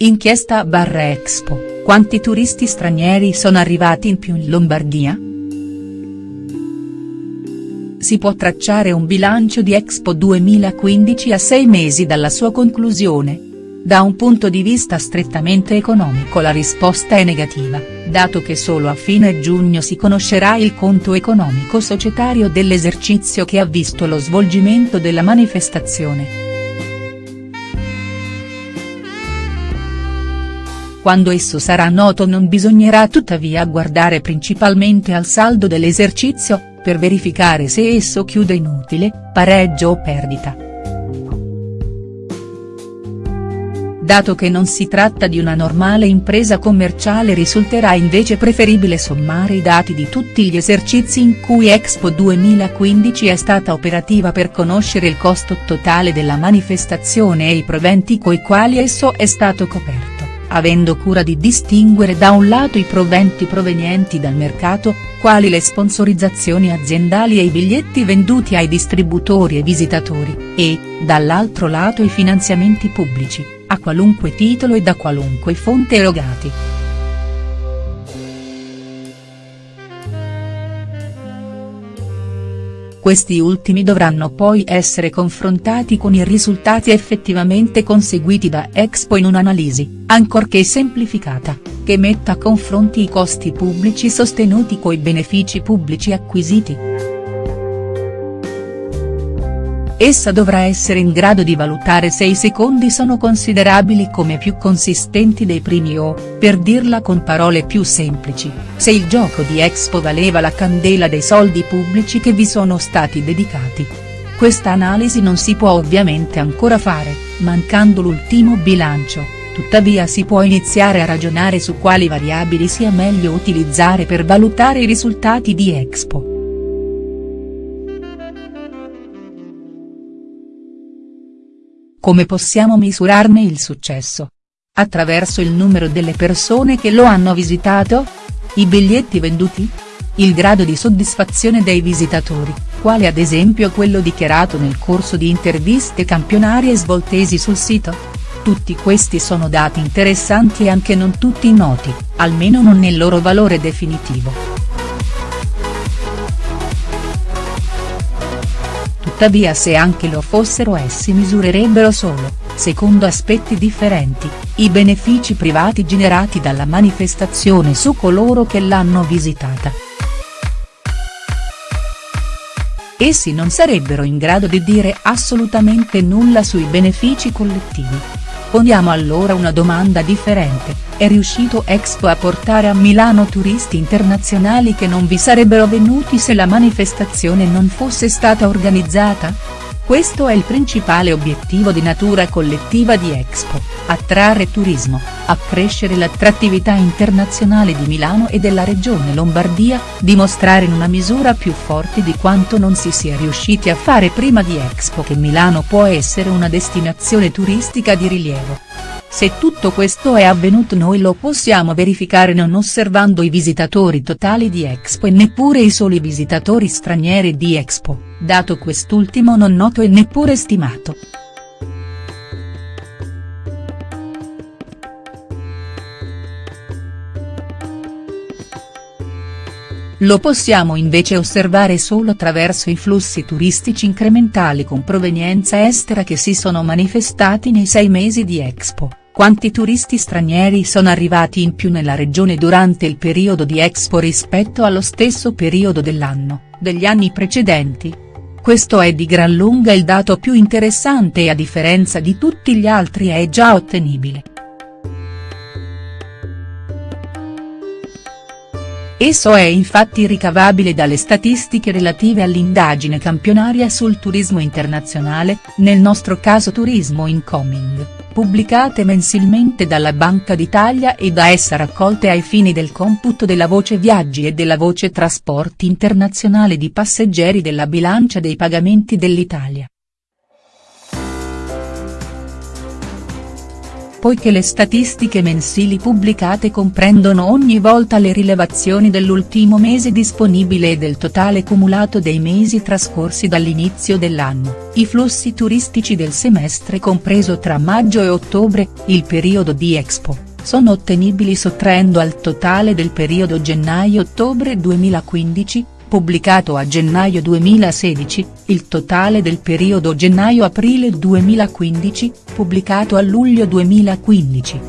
Inchiesta barra Expo, quanti turisti stranieri sono arrivati in più in Lombardia?. Si può tracciare un bilancio di Expo 2015 a sei mesi dalla sua conclusione. Da un punto di vista strettamente economico la risposta è negativa, dato che solo a fine giugno si conoscerà il conto economico societario dell'esercizio che ha visto lo svolgimento della manifestazione. Quando esso sarà noto non bisognerà tuttavia guardare principalmente al saldo dell'esercizio, per verificare se esso chiude in utile, pareggio o perdita. Dato che non si tratta di una normale impresa commerciale risulterà invece preferibile sommare i dati di tutti gli esercizi in cui Expo 2015 è stata operativa per conoscere il costo totale della manifestazione e i proventi coi quali esso è stato coperto avendo cura di distinguere da un lato i proventi provenienti dal mercato, quali le sponsorizzazioni aziendali e i biglietti venduti ai distributori e visitatori, e, dall'altro lato i finanziamenti pubblici, a qualunque titolo e da qualunque fonte erogati. Questi ultimi dovranno poi essere confrontati con i risultati effettivamente conseguiti da Expo in un'analisi, ancorché semplificata, che metta a confronti i costi pubblici sostenuti coi benefici pubblici acquisiti. Essa dovrà essere in grado di valutare se i secondi sono considerabili come più consistenti dei primi o, per dirla con parole più semplici, se il gioco di Expo valeva la candela dei soldi pubblici che vi sono stati dedicati. Questa analisi non si può ovviamente ancora fare, mancando l'ultimo bilancio, tuttavia si può iniziare a ragionare su quali variabili sia meglio utilizzare per valutare i risultati di Expo. Come possiamo misurarne il successo? Attraverso il numero delle persone che lo hanno visitato? I biglietti venduti? Il grado di soddisfazione dei visitatori, quale ad esempio quello dichiarato nel corso di interviste campionarie svoltesi sul sito? Tutti questi sono dati interessanti e anche non tutti noti, almeno non nel loro valore definitivo. Tuttavia se anche lo fossero essi misurerebbero solo, secondo aspetti differenti, i benefici privati generati dalla manifestazione su coloro che l'hanno visitata. Essi non sarebbero in grado di dire assolutamente nulla sui benefici collettivi. Poniamo allora una domanda differente, è riuscito Expo a portare a Milano turisti internazionali che non vi sarebbero venuti se la manifestazione non fosse stata organizzata?. Questo è il principale obiettivo di natura collettiva di Expo, attrarre turismo, accrescere l'attrattività internazionale di Milano e della regione Lombardia, dimostrare in una misura più forte di quanto non si sia riusciti a fare prima di Expo che Milano può essere una destinazione turistica di rilievo. Se tutto questo è avvenuto noi lo possiamo verificare non osservando i visitatori totali di Expo e neppure i soli visitatori stranieri di Expo, dato quest'ultimo non noto e neppure stimato. Lo possiamo invece osservare solo attraverso i flussi turistici incrementali con provenienza estera che si sono manifestati nei sei mesi di Expo, quanti turisti stranieri sono arrivati in più nella regione durante il periodo di Expo rispetto allo stesso periodo dell'anno, degli anni precedenti. Questo è di gran lunga il dato più interessante e a differenza di tutti gli altri è già ottenibile. Esso è infatti ricavabile dalle statistiche relative all'indagine campionaria sul turismo internazionale, nel nostro caso Turismo Incoming, pubblicate mensilmente dalla Banca d'Italia e da essa raccolte ai fini del computo della voce viaggi e della voce trasporti internazionale di passeggeri della bilancia dei pagamenti dell'Italia. Poiché le statistiche mensili pubblicate comprendono ogni volta le rilevazioni dell'ultimo mese disponibile e del totale cumulato dei mesi trascorsi dall'inizio dell'anno, i flussi turistici del semestre compreso tra maggio e ottobre, il periodo di Expo, sono ottenibili sottraendo al totale del periodo gennaio-ottobre 2015, pubblicato a gennaio 2016, il totale del periodo gennaio-aprile 2015, pubblicato a luglio 2015.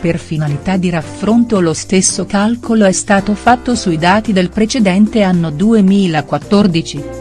Per finalità di raffronto lo stesso calcolo è stato fatto sui dati del precedente anno 2014.